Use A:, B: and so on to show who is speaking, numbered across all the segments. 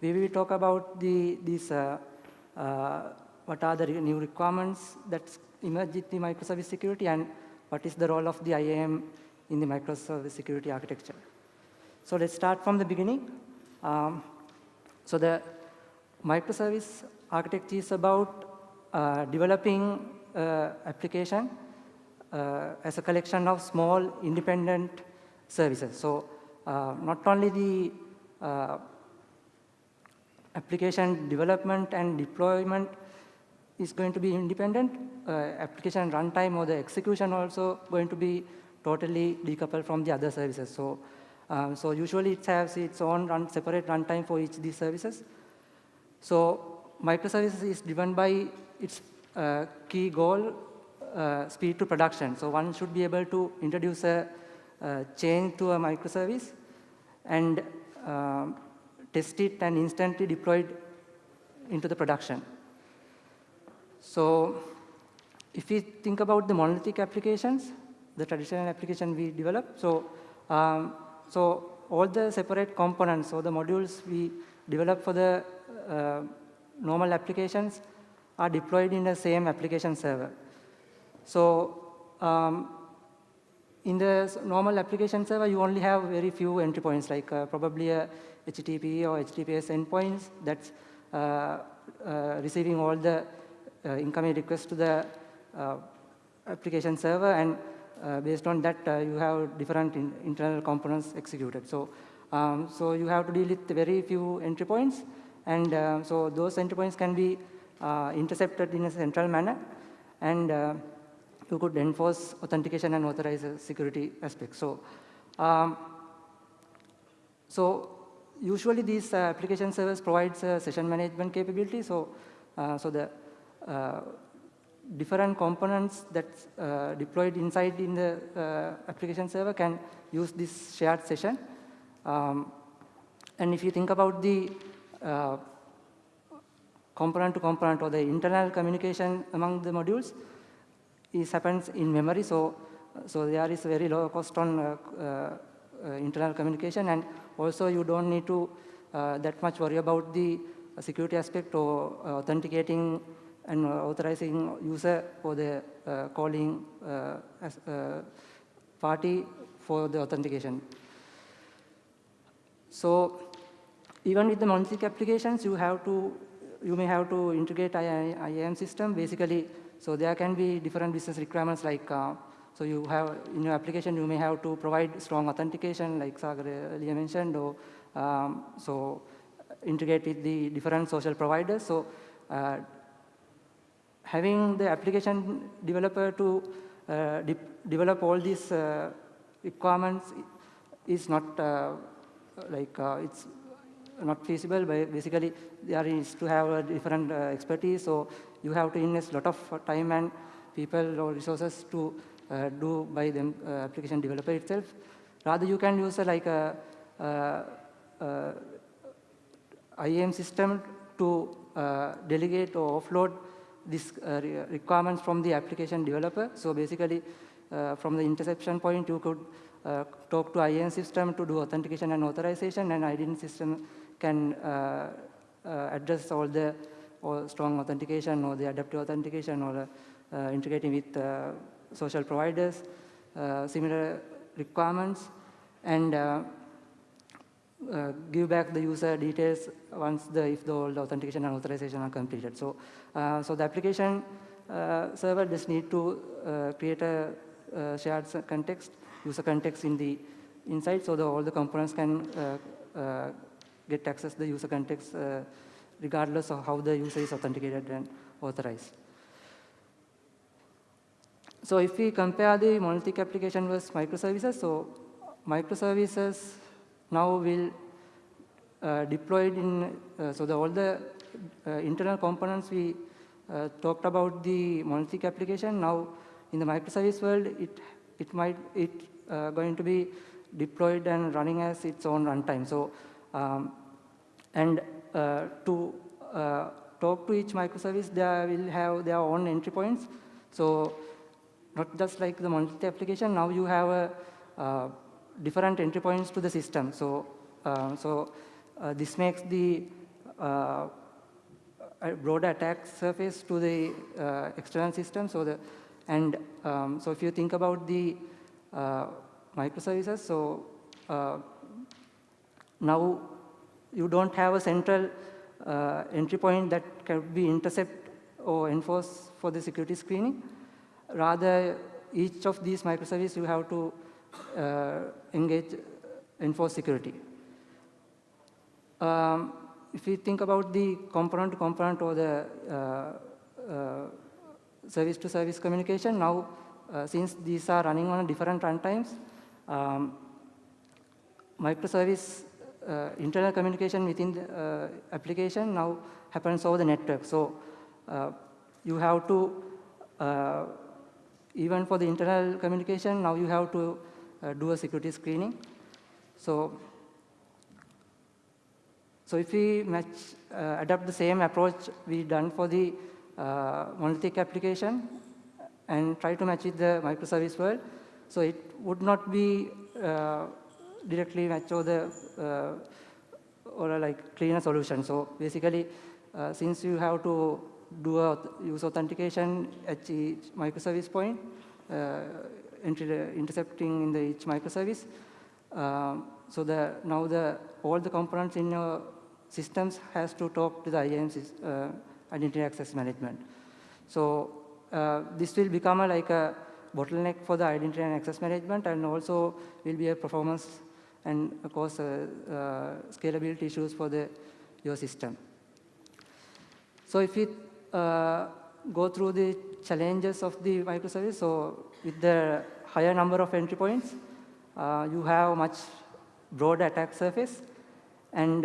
A: we will talk about the, these, uh, uh, what are the new requirements that emerge in the microservice security and what is the role of the IAM in the microservice security architecture. So let's start from the beginning. Um, so the microservice architecture is about uh, developing uh, application uh, as a collection of small independent services. So uh, not only the application development and deployment is going to be independent, uh, application runtime or the execution also going to be totally decoupled from the other services. So, um, so usually it has its own run, separate runtime for each of these services. So microservices is driven by its uh, key goal, uh, speed to production. So one should be able to introduce a, a change to a microservice and um, test it and instantly deploy it into the production. So if we think about the monolithic applications, the traditional application we develop, so, um, so all the separate components or the modules we develop for the uh, normal applications are deployed in the same application server. So um, in the normal application server, you only have very few entry points, like uh, probably a HTTP or HTTPS endpoints that's uh, uh, receiving all the uh, incoming requests to the uh, application server, and uh, based on that, you have different in internal components executed. So, um, so you have to deal with very few entry points, and so those entry points can be intercepted in a central manner, and you could enforce authentication and authorize security aspects. So, um, so usually these uh, application servers provides uh, session management capability. So, uh, so the uh, different components that's uh, deployed inside in the uh, application server can use this shared session. Um, and if you think about the component to component or the internal communication among the modules, this happens in memory. So, so there is very low cost on uh, uh, internal communication and also you don't need to uh, that much worry about the security aspect or authenticating and authorizing user for the calling as, party for the authentication. So even with the monolithic applications, you have to, you may have to integrate IAM system. Basically, so there can be different business requirements like, uh, so you have, in your application, you may have to provide strong authentication like Sagar earlier mentioned, or um, so integrate with the different social providers. So uh, having the application developer to uh, de develop all these uh, requirements is not uh, like uh, it's not feasible. But basically, there is to have a different uh, expertise. So you have to invest a lot of time and people or resources to uh, do by the application developer itself. Rather, you can use like a, IAM system to delegate or offload these uh, requirements from the application developer. So basically, uh, from the interception point, you could uh, talk to IAM system to do authentication and authorization, and IAM system can address all the or strong authentication or the adaptive authentication or uh, integrating with uh, social providers, uh, similar requirements, and uh, give back the user details once the if the, the authentication and authorization are completed. So, uh, so the application uh, server just need to uh, create a uh, shared context, user context in the inside, so the, all the components can uh, get access the user context regardless of how the user is authenticated and authorized. So if we compare the monolithic application versus microservices, so microservices now will uh, deployed in, uh, so the, all the uh, internal components we uh, talked about the monolithic application, now in the microservice world, it, it might, it uh, going to be deployed and running as its own runtime. So, um, and to talk to each microservice, they will have their own entry points. So not just like the monolithic application, now you have a different entry points to the system. So, uh, so uh, this makes the uh, broader attack surface to the uh, external system. So the and um, so if you think about the uh, microservices, so uh, now you don't have a central uh, entry point that can be intercept or enforce for the security screening. Rather, each of these microservices you have to uh, engage, enforce security. Um, if we think about the component to component or the uh, uh, service to service communication, now uh, since these are running on different runtimes, um, microservice uh, internal communication within the uh, application now happens over the network. So uh, you have to, even for the internal communication, now you have to do a security screening. So so if we match, uh, adopt the same approach we done for the uh, monolithic application and try to match with the microservice world, so it would not be uh, directly match or the uh, or like cleaner solution. So basically, uh, since you have to do a use authentication at each microservice point, uh, intercepting in the each microservice, um, so the now the all the components in your systems has to talk to the IAM uh, identity access management. So uh, this will become a, like a bottleneck for the identity and access management and also will be a performance and of course uh, uh scalability issues for the your system. So if we uh, go through the challenges of the microservice, so with the higher number of entry points, you have a much broader attack surface and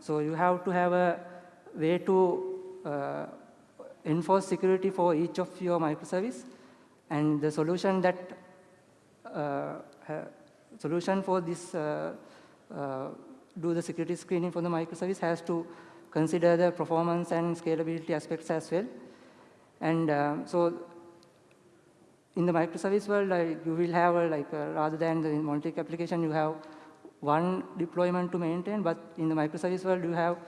A: so you have to have a way to uh, enforce security for each of your microservice. And the solution that uh, solution for this uh, uh, do the security screening for the microservice has to consider the performance and scalability aspects as well. And uh, so in the microservice world, like, you will have a, like rather than the monolithic application, you have one deployment to maintain, but in the microservice world, you have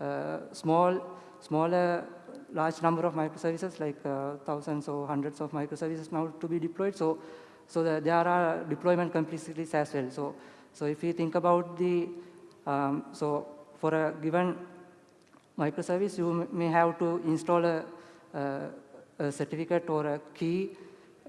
A: uh, small, smaller, large number of microservices, like uh, thousands or hundreds of microservices now to be deployed. So, so the, there are deployment complexities as well. So, so if you think about the, um, so for a given microservice, you may have to install a, a certificate or a key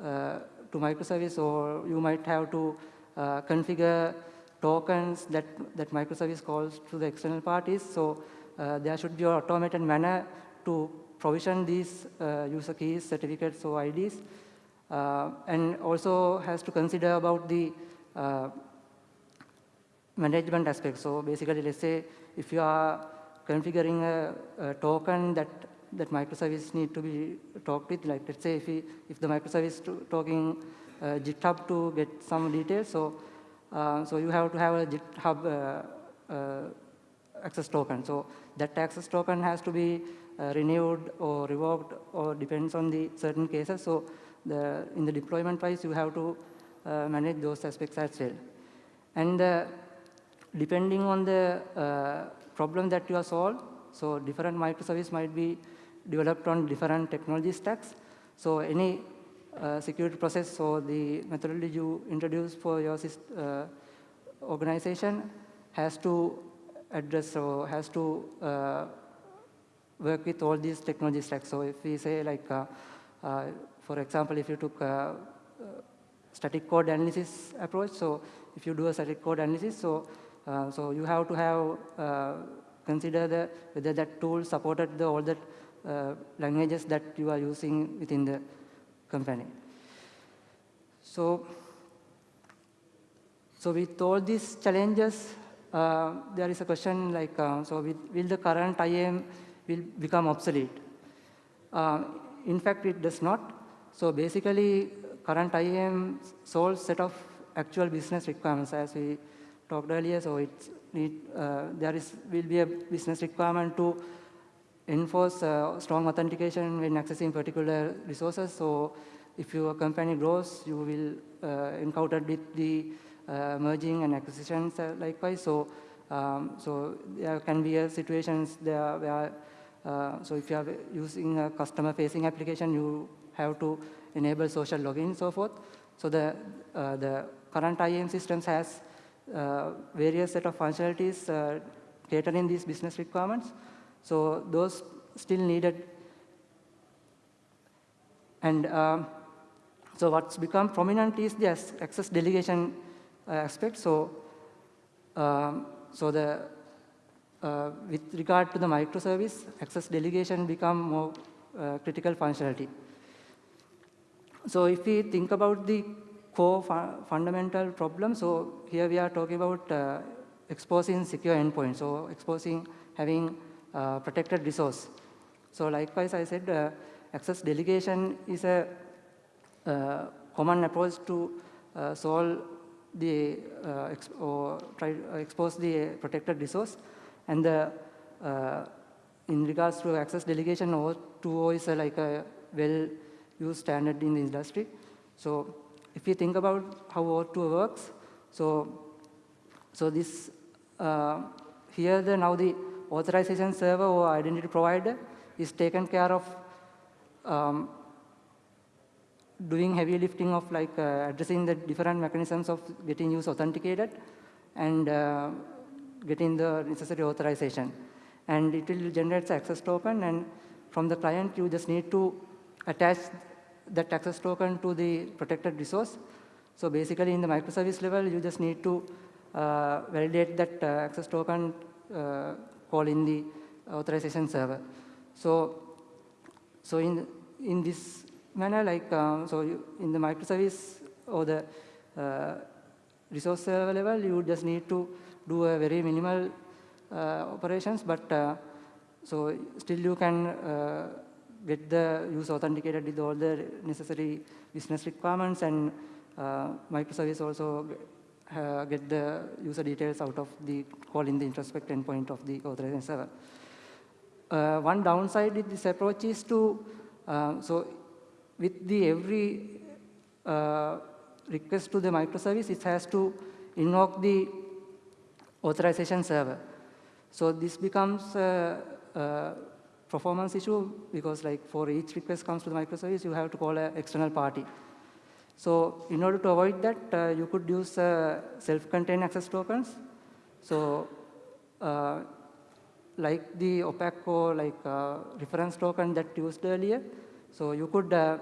A: uh, to microservice, or you might have to uh, configure tokens that, that microservice calls to the external parties. So uh, there should be an automated manner to provision these uh, user keys, certificates, or IDs. Uh, and also has to consider about the uh, management aspect. So basically, let's say if you are configuring a, a token that that microservice need to be talked with, like let's say if, we, if the microservice is talking uh, GitHub to get some details, so uh, so you have to have a GitHub uh, uh, access token. So that access token has to be renewed or revoked or depends on the certain cases. So the, in the deployment wise, you have to manage those aspects as well. And depending on the problem that you are solved, so different microservice might be developed on different technology stacks. So any uh, security process or the methodology you introduce for your uh, organization has to address or has to uh, work with all these technology stacks. So if we say like, uh, uh, for example, if you took a static code analysis approach, so if you do a static code analysis, so so you have to have consider the whether that tool supported the all the languages that you are using within the company. So, so with all these challenges, uh, there is a question like, uh, so with, will the current IAM will become obsolete? Uh, in fact, it does not. So basically, current IAM solves set of actual business requirements as we talked earlier. So it's need, uh, there is will be a business requirement to enforce uh, strong authentication when accessing particular resources. So if your company grows, you will uh, encounter with the uh, merging and acquisitions uh, likewise. So um, so there can be a situations there where, uh, so if you are using a customer-facing application, you have to enable social login and so forth. So the, uh, the current IAM systems has uh, various set of functionalities uh, catering these business requirements. So those still needed. And um, so what's become prominent is the access delegation uh, aspect. So, um, so the uh, with regard to the microservice, access delegation become more uh, critical functionality. So if we think about the core fu fundamental problem, so here we are talking about uh, exposing secure endpoints, so exposing having uh, protected resource. So likewise, I said uh, access delegation is a uh, common approach to uh, solve the uh, or try expose the protected resource, and the in regards to access delegation, OAuth 2.0 is like a well-used standard in the industry. So if you think about how OAuth 2.0 works, so so this uh, here the now the authorization server or identity provider is taken care of um, doing heavy lifting of like uh, addressing the different mechanisms of getting use authenticated and uh, getting the necessary authorization. And it will generate access token and from the client you just need to attach that access token to the protected resource. So basically in the microservice level you just need to uh, validate that uh, access token uh, call in the authorization server. So, so in, in this manner, like, um, so you, in the microservice or the uh, resource server level, you just need to do a very minimal uh, operations, but so still you can get the use authenticated with all the necessary business requirements and uh, microservice also uh, get the user details out of the call in the introspect endpoint of the authorization server. one downside with this approach is to, so with the every uh, request to the microservice, it has to invoke the authorization server. So this becomes a, performance issue because like for each request comes to the microservice, you have to call an external party. So in order to avoid that, uh, you could use uh, self-contained access tokens. So uh, like the opaque or like uh, reference token that used earlier, so you could uh,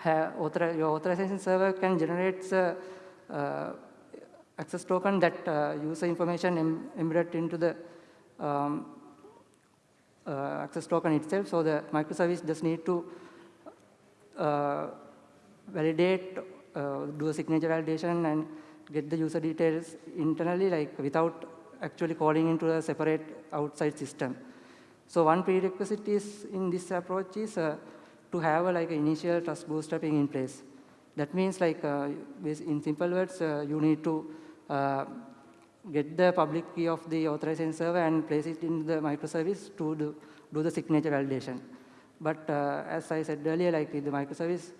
A: have author your authorization server can generate uh, access token that user information Im embedded into the um, uh, access token itself. So the microservice just need to uh, validate, do a signature validation and get the user details internally like without actually calling into a separate outside system. So one prerequisite is in this approach is to have a, like an initial trust bootstrapping in place. That means like uh, in simple words, uh, you need to uh, get the public key of the authorization server and place it in the microservice to do, do the signature validation. But uh, as I said earlier, like in the microservice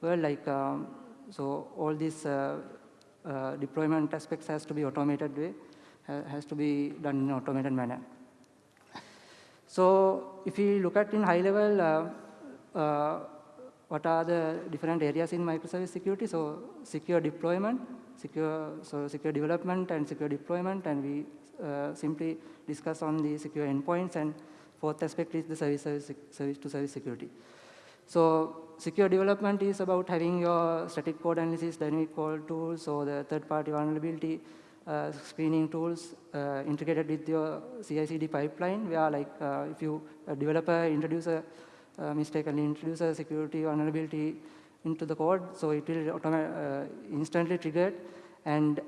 A: world, like um, so all these uh, uh, deployment aspects has to be automated way, has to be done in an automated manner. So if we look at in high level, uh, what are the different areas in microservice security. So secure deployment, secure, so secure development and secure deployment, and we uh, simply discuss on the secure endpoints, and fourth aspect is the service, service, service to service security. So secure development is about having your static code analysis, dynamic code tools, or the third-party vulnerability uh, screening tools uh, integrated with your CI/CD pipeline, where like uh, if you a developer introduce a mistakenly introduce a security vulnerability into the code, so it will uh, instantly triggered and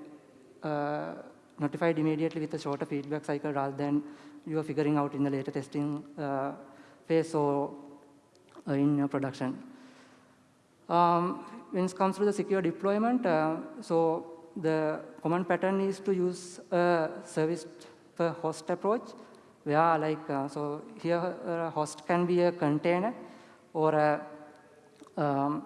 A: uh, notified immediately with a shorter feedback cycle rather than you are figuring out in the later testing uh, phase or uh, in production. Um, when it comes to the secure deployment, uh, so the common pattern is to use a service per host approach where like, uh, so here a host can be a container or a, um,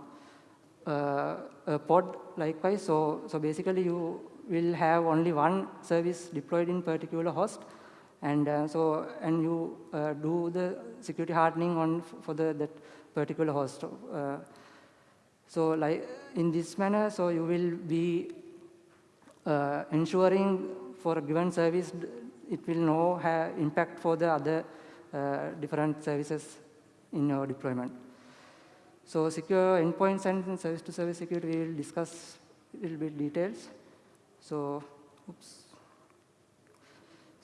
A: a pod likewise. So, so basically you will have only one service deployed in particular host. And uh, so, and you uh, do the security hardening on for the that particular host. Uh, so, like in this manner, so you will be uh, ensuring for a given service, it will no have impact for the other uh, different services in your deployment. So, secure endpoints and service-to-service -service security we will discuss a little bit details. So, oops.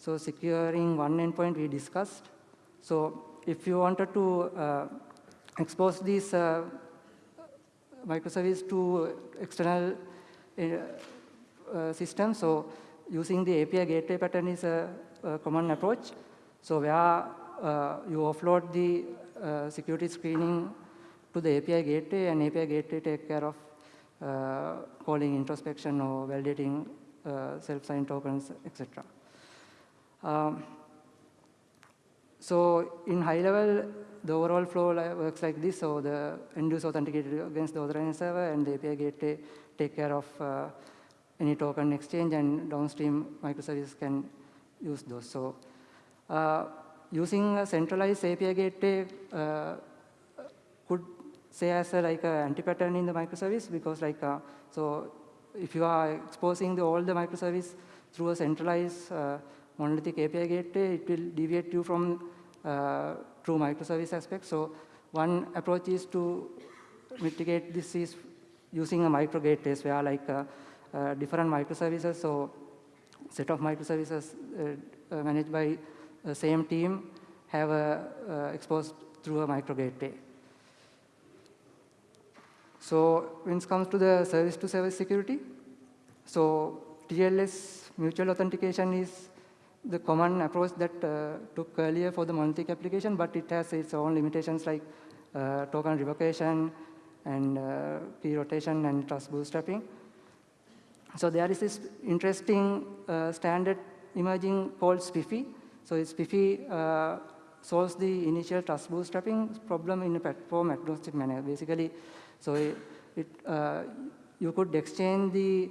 A: So securing one endpoint we discussed. So if you wanted to uh, expose this uh, microservice to external uh, uh, systems, so using the API gateway pattern is a, a common approach. So where uh, you offload the uh, security screening to the API gateway and API gateway take care of calling introspection or validating self-signed tokens, etc. Um, so in high level, the overall flow works like this. So the end user authenticated against the authorizing server and the API gateway take care of uh, any token exchange and downstream microservices can use those. So uh, using a centralized API gateway uh, could say as a, like an anti-pattern in the microservice because like, uh, so if you are exposing the, all the microservice through a centralized uh, monolithic API gateway, it will deviate you from uh, true microservice aspect. So one approach is to mitigate this is using a micro gateway where like uh, uh, different microservices, so set of microservices uh, uh, managed by the same team have uh, exposed through a micro gateway. So when it comes to the service-to-service -service security, so TLS mutual authentication is the common approach that uh, took earlier for the monolithic application, but it has its own limitations like uh, token revocation and uh, key rotation and trust bootstrapping. So there is this interesting uh, standard emerging called SPIFFE. So SPIFFE uh, solves the initial trust bootstrapping problem in a platform agnostic manner. Basically, so it, it uh, you could exchange the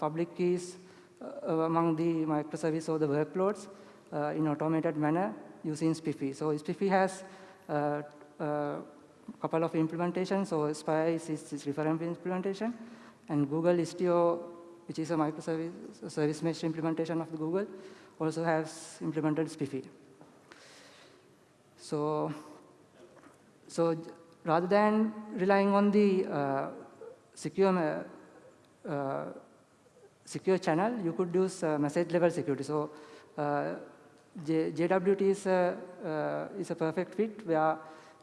A: public keys uh, among the microservice or the workloads uh, in automated manner using SPIFFE. So SPIFFE has a uh, couple of implementations. So SPIRE is, is reference implementation, and Google Istio, which is a microservice service mesh implementation of Google, also has implemented SPIFFE. So, so rather than relying on the uh, secure uh, secure channel, you could use uh, message level security. So uh, J JWT is a, uh, is a perfect fit where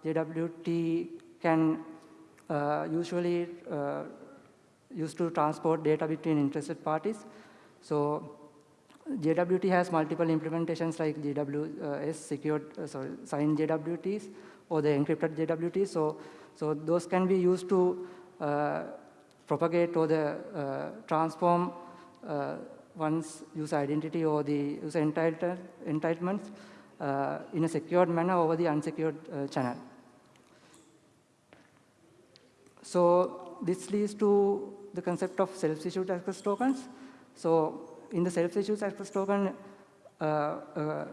A: JWT can uh, usually uh, used to transport data between interested parties. So JWT has multiple implementations like JWS secured, uh, sorry, signed JWTs or the encrypted JWT. So, so those can be used to propagate or the transform uh, one's user identity or the user entitled, entitlements uh, in a secured manner over the unsecured uh, channel. So this leads to the concept of self-issued access tokens. So in the self-issued access token, uh, uh,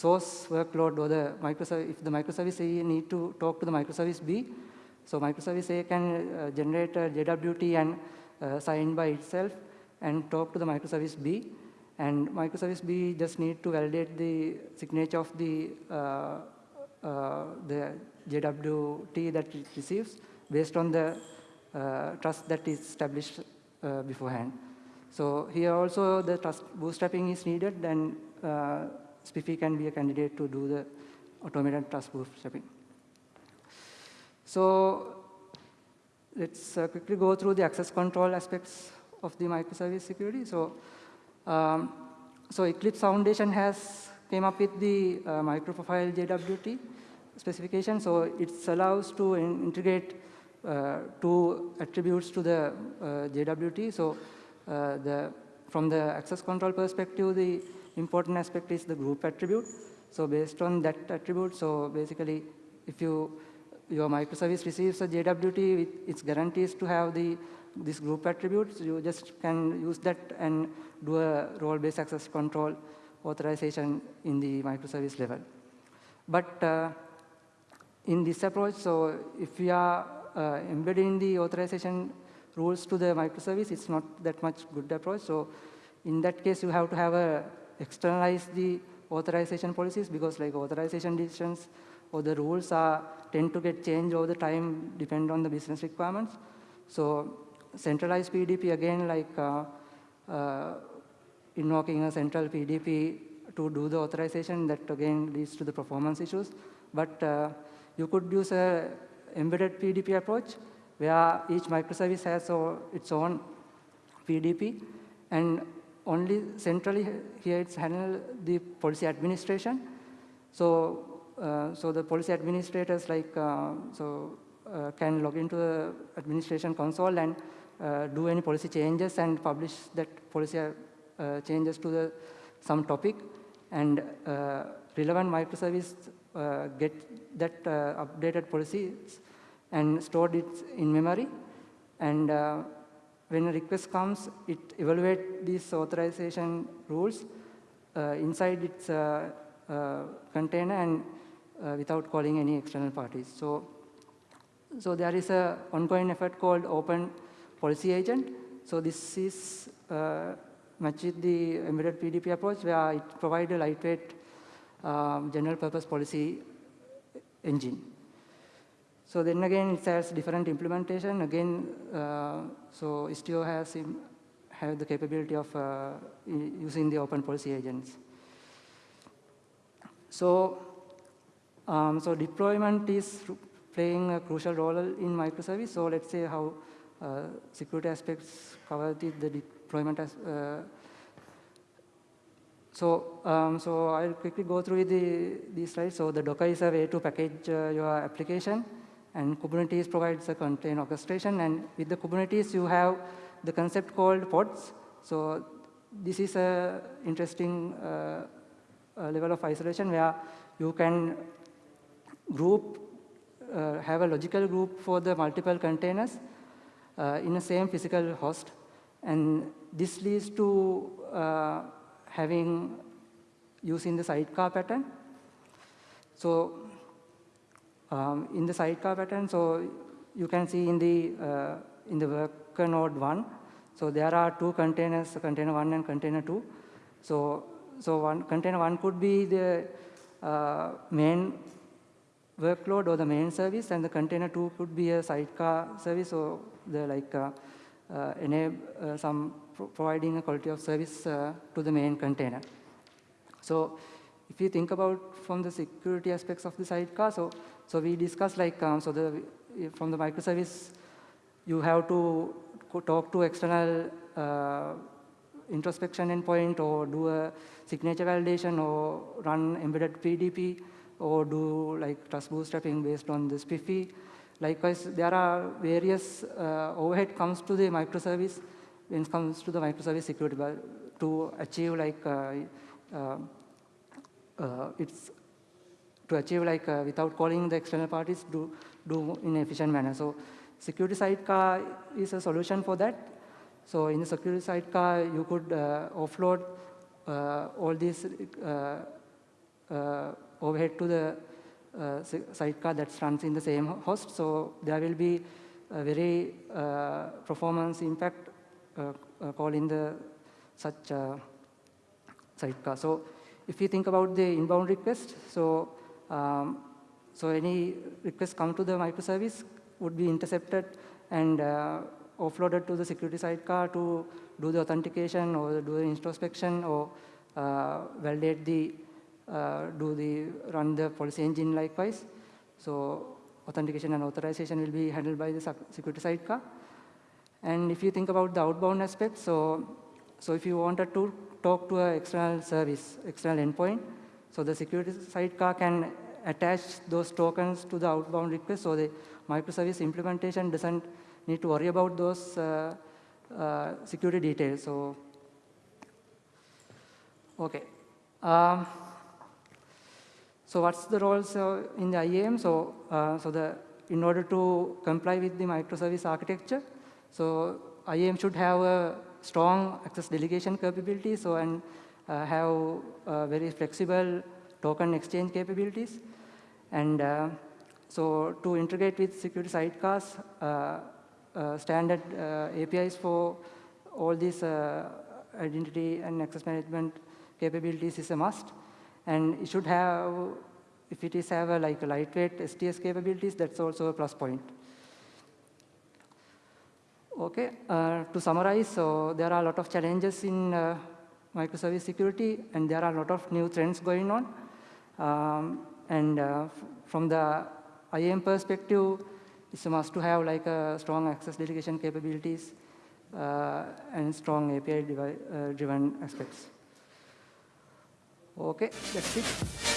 A: source workload or the microservice, if the microservice A need to talk to the microservice B, so microservice A can uh, generate a JWT and sign by itself and talk to the microservice B. And microservice B just need to validate the signature of the, uh, uh, the JWT that it receives based on the uh, trust that is established uh, beforehand. So here also the trust bootstrapping is needed, then uh, can be a candidate to do the automated trust bootstrapping. So let's uh, quickly go through the access control aspects of the microservice security. So, um, so Eclipse Foundation has came up with the uh, microprofile JWT specification. So it allows to in integrate uh, two attributes to the uh, JWT. So uh, the, from the access control perspective, the important aspect is the group attribute. So based on that attribute, so basically if you your microservice receives a JWT with its guarantees to have the this group attributes, you just can use that and do a role-based access control authorization in the microservice level. But uh, in this approach, so if we are uh, embedding the authorization rules to the microservice, it's not that much good approach. So in that case, you have to have a externalize the authorization policies because like authorization decisions or the rules are tend to get changed over the time depend on the business requirements. So centralized PDP again like uh, uh, invoking a central PDP to do the authorization that again leads to the performance issues. But uh, you could use a embedded PDP approach where each microservice has its own PDP and only centrally here it's handled the policy administration. So, uh, so the policy administrators like, uh, so uh, can log into the administration console and uh, do any policy changes and publish that policy uh, changes to the some topic and uh, relevant microservice get that updated policies and stored it in memory and when a request comes, it evaluates these authorization rules uh, inside its uh, uh, container and without calling any external parties. So, so there is an ongoing effort called Open Policy Agent. So this is matched with the embedded PDP approach where it provides a lightweight um, general purpose policy engine. So then again, it has different implementation. Again, uh, so Istio has have the capability of uh, using the open policy agents. So, um, so deployment is playing a crucial role in microservice. So let's say how uh, security aspects cover the, the deployment as, uh, so, um, so I'll quickly go through the, these slides. So the Docker is a way to package uh, your application. And Kubernetes provides a container orchestration. And with the Kubernetes, you have the concept called pods. So this is an interesting uh, level of isolation where you can group, uh, have a logical group for the multiple containers uh, in the same physical host. And this leads to uh, having using the sidecar pattern. So um, in the sidecar pattern, so you can see in the, uh, in the worker node 1, so there are two containers, container 1 and container 2. So, so one container 1 could be the uh, main workload or the main service, and the container 2 could be a sidecar service or the like uh, uh, enable uh, some pro providing a quality of service uh, to the main container. So if you think about from the security aspects of the sidecar, so so we discussed like, um, so the, from the microservice, you have to talk to external uh, introspection endpoint or do a signature validation or run embedded PDP or do like trust bootstrapping based on the SPIFFE. Likewise, there are various uh, overhead comes to the microservice when it comes to the microservice security to achieve like uh, uh, uh its to achieve like uh, without calling the external parties do, do in an efficient manner. So security sidecar is a solution for that. So in the security sidecar, you could uh, offload uh, all these uh, uh, overhead to the uh, sidecar that runs in the same host. So there will be a very performance impact calling the such sidecar. So if you think about the inbound request, so um, so any request come to the microservice would be intercepted and uh, offloaded to the security sidecar to do the authentication or do the introspection or uh, validate the, uh, do the, run the policy engine likewise. So authentication and authorization will be handled by the security sidecar. And if you think about the outbound aspect, so, so if you wanted to talk to an external service, external endpoint, so the security sidecar can attach those tokens to the outbound request, so the microservice implementation doesn't need to worry about those uh, uh, security details. So, okay. Um, so what's the roles uh, in the IAM? So, uh, so the in order to comply with the microservice architecture, so IAM should have a strong access delegation capability, so and have uh, very flexible token exchange capabilities. And uh, so to integrate with security sidecars, uh, uh, standard uh, APIs for all these identity and access management capabilities is a must. And it should have, if it is have a, like a lightweight STS capabilities, that's also a plus point. Okay, uh, to summarize, so there are a lot of challenges in uh, microservice security, and there are a lot of new trends going on. Um, and uh, from the IAM perspective, it's a must to have like a strong access delegation capabilities uh, and strong API uh, driven aspects. Okay, that's it.